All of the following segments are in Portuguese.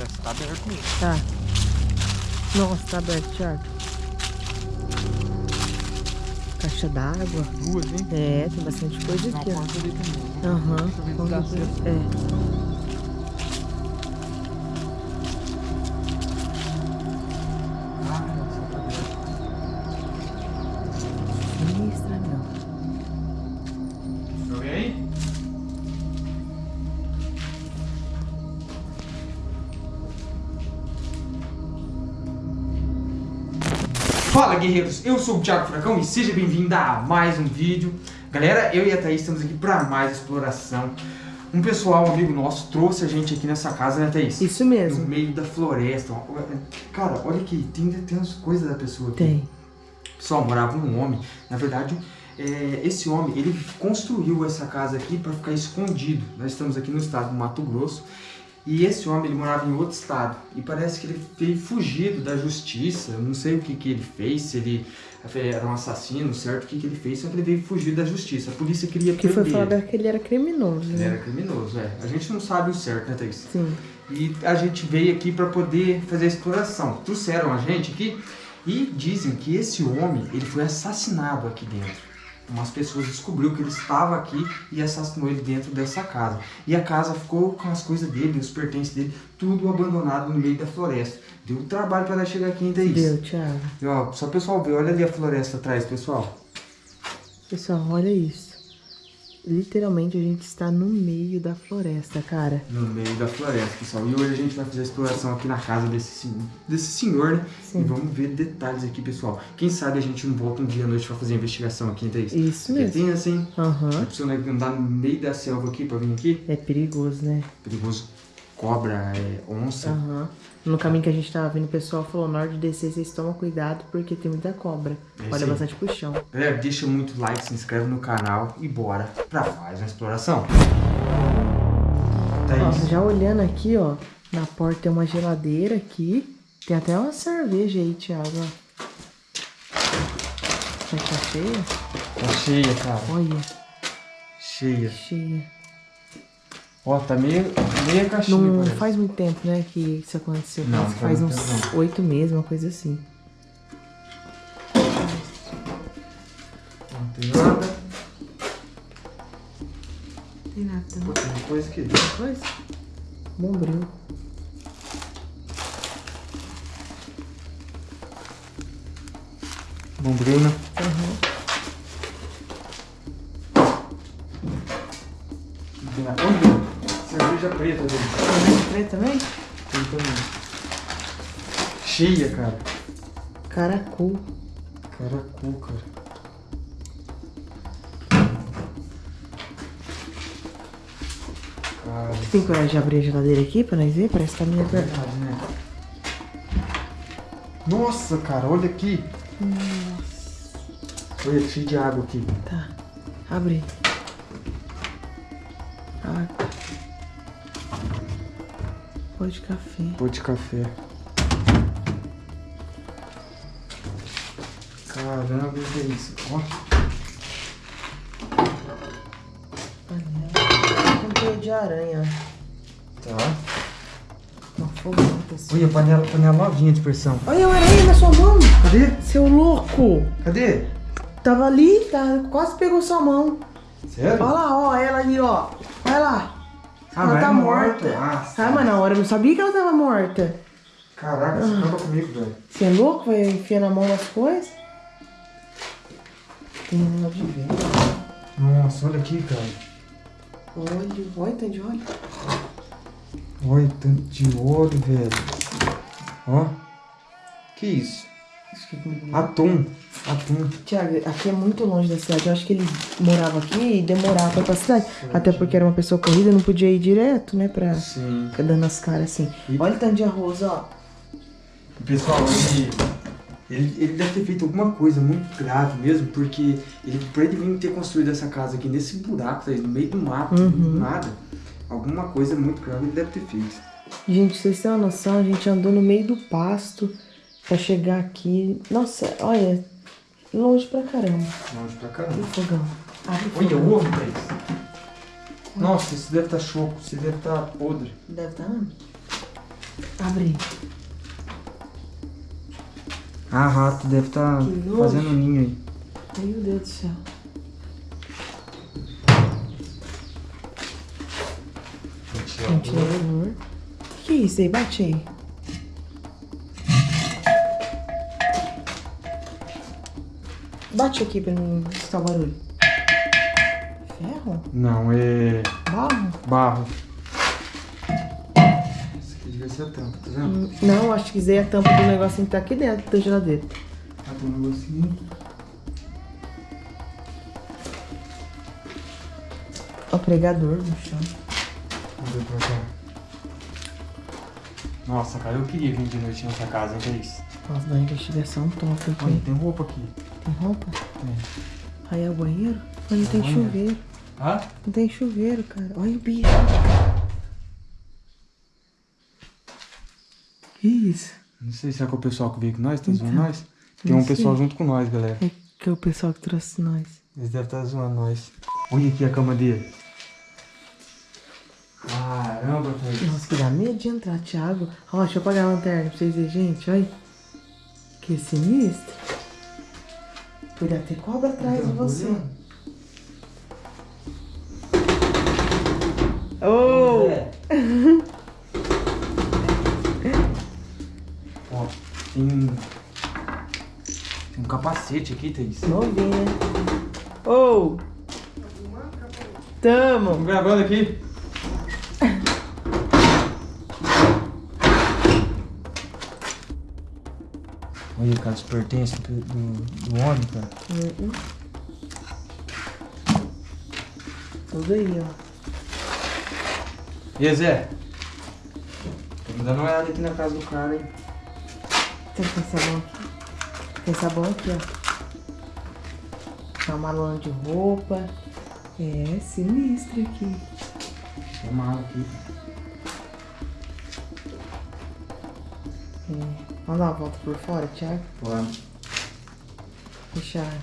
Parece que tá aberto mesmo. Tá. Nossa, tá aberto, Thiago. Caixa d'água. Duas, hein? É, tem bastante coisa uma aqui, ó. porta ali também. Aham. Deixa eu ver se vamos dá ver. certo. É. Fala guerreiros, eu sou o Thiago Furacão e seja bem-vindo a mais um vídeo. Galera, eu e a Thaís estamos aqui para mais exploração. Um pessoal, um amigo nosso, trouxe a gente aqui nessa casa, né Thaís? Isso No mesmo. meio da floresta. Cara, olha aqui, tem, tem as coisas da pessoa aqui. Tem. Pessoal, morava um homem. Na verdade, é, esse homem, ele construiu essa casa aqui para ficar escondido. Nós estamos aqui no estado do Mato Grosso. E esse homem, ele morava em outro estado. E parece que ele veio fugido da justiça. Eu não sei o que, que ele fez, se ele era um assassino, certo? O que, que ele fez, só que ele veio fugir da justiça. A polícia queria Que foi prender. falado que ele era criminoso, Ele né? era criminoso, é. A gente não sabe o certo, né, Thaís? Sim. E a gente veio aqui para poder fazer a exploração. Trouxeram a gente aqui e dizem que esse homem ele foi assassinado aqui dentro. Umas pessoas descobriu que ele estava aqui e assassinou ele dentro dessa casa. E a casa ficou com as coisas dele, os pertences dele, tudo abandonado no meio da floresta. Deu um trabalho para ela chegar aqui ainda isso. Deu, Thiago. E, ó, só o pessoal ver, olha ali a floresta atrás, pessoal. Pessoal, olha isso. Literalmente a gente está no meio da floresta, cara. No meio da floresta, pessoal. E hoje a gente vai fazer a exploração aqui na casa desse, desse senhor, né? Sim. E vamos ver detalhes aqui, pessoal. Quem sabe a gente não volta um dia à noite pra fazer a investigação aqui, Thaís? Isso Porque mesmo. tem assim, Aham. a pessoa andar no meio da selva aqui pra vir aqui. É perigoso, né? Perigoso. Cobra, é, onça. Aham. No caminho que a gente tava vindo, o pessoal falou, na hora de descer, vocês tomam cuidado, porque tem muita cobra. É Olha bastante pro chão. Galera, deixa muito like, se inscreve no canal e bora pra mais uma exploração. Ó, Thaís, já olhando aqui, ó, na porta tem uma geladeira aqui. Tem até uma cerveja aí, Thiago, ó. Será que tá cheia? tá cheia, cara. Olha, Cheia. cheia. Ó, tá meia, meia caixinha, Não parece. faz muito tempo, né, que isso aconteceu. Não, não faz uns oito meses, uma coisa assim. Não tem nada. Tem nada também. tem coisa aqui. Coisa? Bombril. Bombril, né? Aham. Tem nada. Olha, cerveja preta dele. Cerveja preta também? Tem também. Cheia, cara. Caracu. Caracu, cara. Cara, Tem coragem de abrir a geladeira aqui pra nós ver? Parece que tá meio verdade, né? Nossa, cara, olha aqui. Olha, cheio de água aqui. Tá. Abre. Ah. Pó de café. Pô de café. Caramba, que é isso? Ó, Panela. Um de aranha. tá. Uma fogata assim. Olha, panela, panela novinha de pressão. Olha a aranha na sua mão. Cadê? Seu louco. Cadê? Tava ali, tá, quase pegou sua mão. Sério? Olha lá, ó, ela ali, ó. Vai lá. Ah, ela tá morta. morta. Ah, Ah, sim. mas na hora eu não sabia que ela tava morta. Caraca, você acaba comigo, velho. Você é louco? Vai enfiando a mão nas coisas? Tem negócio de ver. Nossa, olha aqui, cara. Olha, olha, tanto de olho. Olha, tanto de ouro, velho. Ó. Que isso? Atum. Atum. Tiago, aqui é muito longe da cidade. Eu acho que ele morava aqui e demorava pra ir pra cidade. Até porque era uma pessoa corrida, não podia ir direto, né? Pra Sim. ficar dando as caras assim. E- Olha o tanto de arroz, ó. Pessoal, ele, ele, ele deve ter feito alguma coisa muito grave mesmo, porque ele, pra ele vir ter construído essa casa aqui nesse buraco, tá no meio do mato, Uhum. do nada, alguma coisa muito grave ele deve ter feito. Gente, vocês têm uma noção, a gente andou no meio do pasto pra chegar aqui. Nossa, olha, longe pra caramba. Longe pra E o caramba. fogão? Abre o Olha fogão. o ovo, velho. Nossa, isso deve estar choco, isso deve estar podre. Deve estar. Tá... Abre. Ah, rato deve estar tá fazendo ninho aí. Meu Deus do céu. Ventilador. O que é isso aí? Bate aí. Bate aqui pra não escutar o barulho. Ferro? Não, é... Barro? Barro. Isso aqui devia ser a tampa, tá vendo? Hum, não, acho que isso aí é a tampa do negocinho que tá aqui dentro da geladeira. Ah, tem um negocinho. O pregador no chão. Vamos ver pra cá. Nossa, cara, eu queria vir de noite nessa casa, hein, Thaís? Nossa, da investigação top aqui. Olha, tem roupa aqui. Tem roupa? É. Aí é o banheiro? Mas não é tem banheiro. chuveiro. Hã? Não tem chuveiro, cara. Olha o bicho. Que isso? Não sei, será que é o pessoal que veio com nós? Tá então, zoando nós? Tem um sei. pessoal junto com nós, galera. É que é o pessoal que trouxe nós. Eles devem estar zoando nós. Olha aqui a cama dele. Caramba, velho. Nossa, que dá medo de entrar, Thiago. Ó, deixa eu apagar a lanterna pra vocês verem, gente. Olha. Que sinistro. Podia ter cobra atrás então, de você. Oh! É. Ó, tem um... Tem um capacete aqui, Thaís. Novinho, né? Oh! Tamo! Vamos gravando aqui. Olha, cara, os pertences do, do, do homem, cara. Uhum. Tudo aí, ó. E Zé? Tô me dando uma olhada aqui na casa do cara, hein? Tem sabão aqui. Tem sabão aqui, ó. Tá uma lona de roupa. É, sinistro aqui. Tem mala aqui. É. Vamos dar uma volta por fora, Thiago? Vamos. Fechar.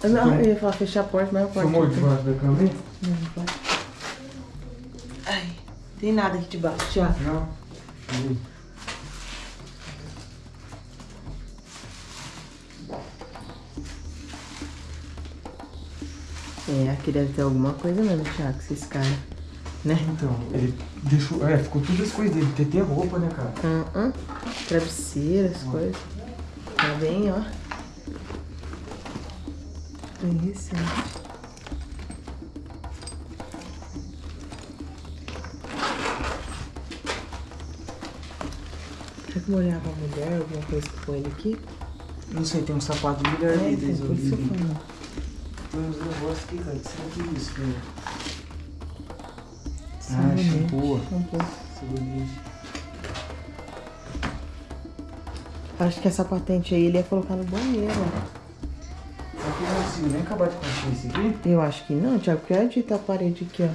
Eu, não, eu ia falar fechar a porta, mas a porta. Tomou debaixo da cama? Não, não pode. Ai, tem nada aqui debaixo, Thiago. Não. É, aqui deve ter alguma coisa mesmo, Thiago, esses caras né? Então, ele deixou. É, ficou tudo as coisas dele. TT roupa, né, cara? Uh -uh. Travesseiro, as coisas. Tá bem, ó. Bem recente. Será que molhava a mulher, alguma coisa que põe ele aqui? Não sei, tem um sapato de mulher é, então, por isso Tem uns negócios aqui, cara. Será que é isso, cara? Ah, shampoo. shampoo. Acho que essa patente aí ele ia colocar no banheiro, que não consigo nem acabar de construir isso aqui? Eu acho que não, Thiago, porque olha a parede aqui, ó.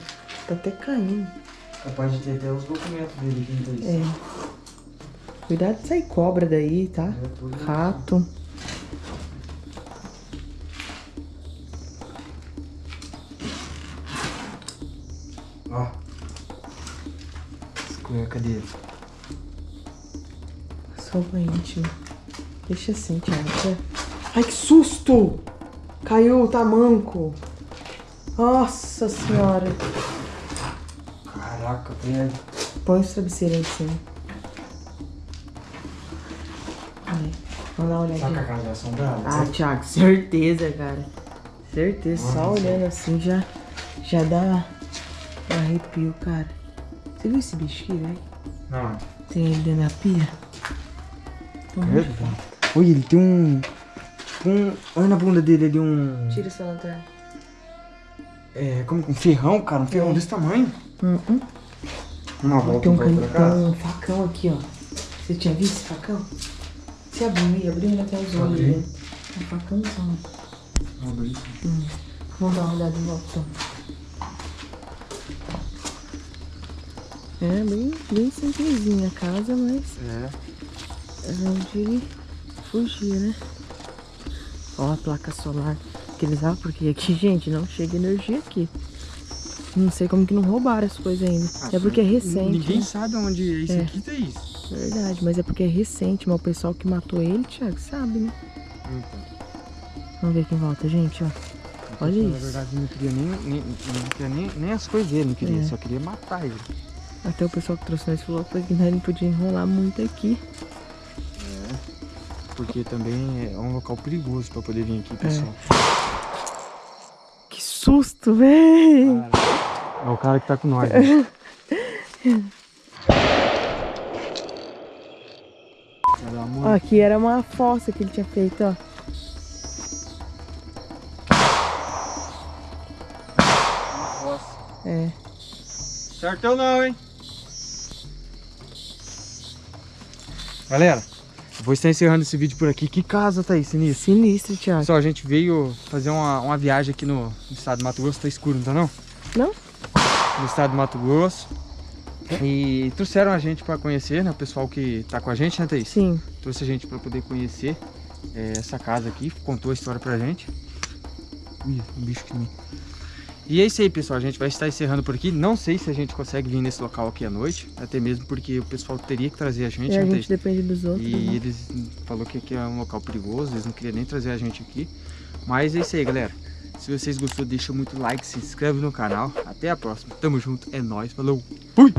Tá até caindo. Capaz de ter até os documentos dele aqui, então É. Cuidado de sair cobra daí, tá? É, Rato. Cadê? Só o íntimo. Deixa assim, Thiago. Ai, que susto! Caiu o tamanco. Nossa senhora. Caraca, velho. Põe o travesseiro aí em cima. Aí, vamos dar uma olhadinha. Saca a casa assombrada? Ah, Thiago, certeza, cara. Certeza. Nossa, Só olhando assim já, já dá um arrepio, cara. Você viu esse bicho aqui, velho? Não. Tem ele dentro da pia? Velho. Olha, ele tem um... Tipo um... Olha na bunda dele ali um... Tira essa lanterna. É, como um ferrão, cara. Um ferrão é. desse tamanho. Hum, hum. Uma volta tem um, tem um facão aqui, ó. Você tinha visto esse facão? Você abriu aí, abriu tem os olhos dele. Um facãozão. Abri. Hum. Vamos dar uma olhada em volta, então. É bem, bem simplesinha a casa, mas é. é onde ele fugir, né? Ó a placa solar que eles ah, porque aqui, gente, não chega energia aqui. Não sei como que não roubaram as coisas ainda. Ah, é porque é recente. Ninguém né? sabe onde é isso É. aqui, Thaís. Verdade, mas é porque é recente, mas o pessoal que matou ele, Thiago, sabe, né? Então. Vamos ver quem volta, gente, ó. Olha Na isso. verdade, não queria nem, nem, não queria nem, nem as coisas dele, não queria, É. só queria matar ele. Até o pessoal que trouxe nós falou que nós não podia enrolar muito aqui. Porque também é um local perigoso pra poder vir É. aqui, pessoal. Que susto, véi! É o cara que tá com nós. né? Ó, aqui era uma fossa que ele tinha feito, ó. É. Certão não, hein? Galera, vou estar encerrando esse vídeo por aqui. Que casa tá aí, sinistro? Sinistro, Thiago. Pessoal, a gente veio fazer uma, uma viagem aqui no, no estado do Mato Grosso. Tá escuro, não tá não? Não? No estado do Mato Grosso. E trouxeram a gente pra conhecer, né? O pessoal que tá com a gente, né, Thaís? Sim. Trouxe a gente pra poder conhecer é, essa casa aqui. Contou a história pra gente. Ih, um bicho que me... E é isso aí, pessoal. A gente vai estar encerrando por aqui. Não sei se a gente consegue vir nesse local aqui à noite. Até mesmo porque o pessoal teria que trazer a gente, E a né, gente depende dos outros. E né? eles falou que aqui é um local perigoso, eles não queriam nem trazer a gente aqui. Mas é isso aí, galera. Se vocês gostou, deixa muito like, se inscreve no canal. Até a próxima. Tamo junto, é nóis, falou. Fui!